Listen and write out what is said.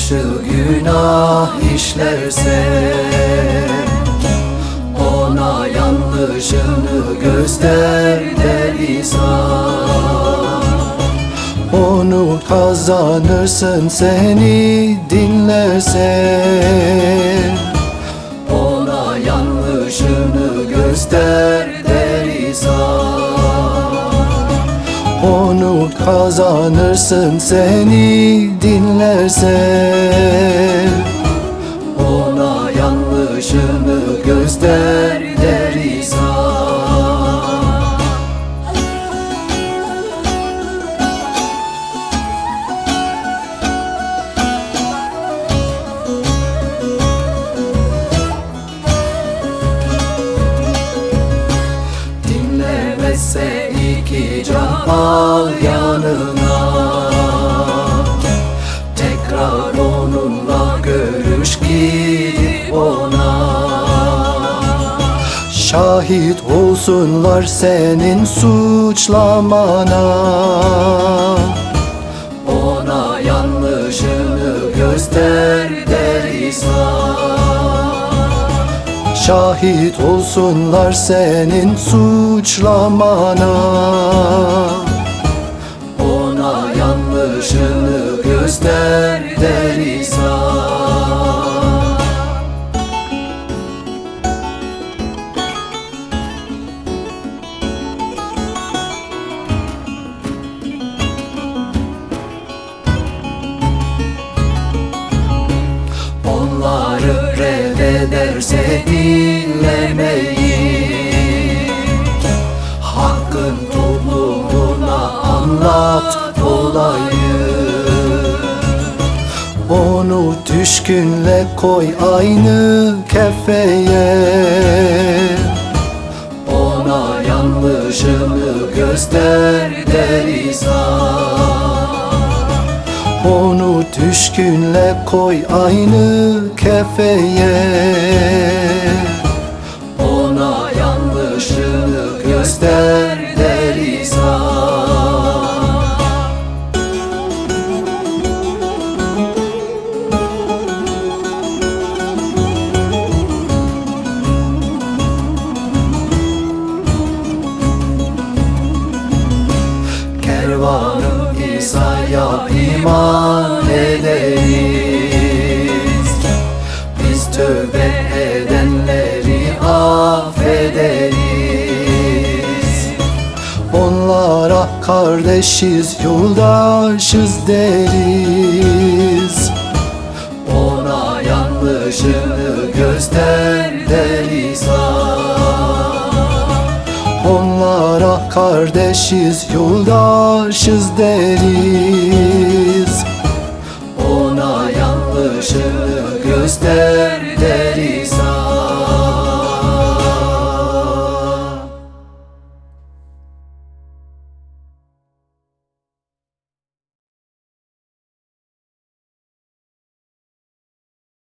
karşı günah işlerse Ona yanlışını göster der İsa Onu kazanırsın seni dinlersen Ona yanlışını göster Onu kazanırsın seni dinlersen Dinlemezse iki can al yanına. Tekrar onunla görüş gidip ona. Şahit olsunlar senin suçlamana. Ona yanlışını göster der İsa Şahit olsunlar senin suçlamana. Ona yanlışını göster der reddederse dinlemeyi Hakkın toplumuna anlat olayı. Onu düşkünle koy aynı kefeye. Ona yanlışını göster der İsa onu düşkünle koy aynı kefeye. Ona yanlışını göster İsa'ya iman ederiz Biz tövbe edenleri affederiz Onlara kardeşiz, yoldaşız deriz. Ona yanlışını göster der İsa Onlara kardeşiz, yoldaşız deriz. Ona yanlışını göster der İsa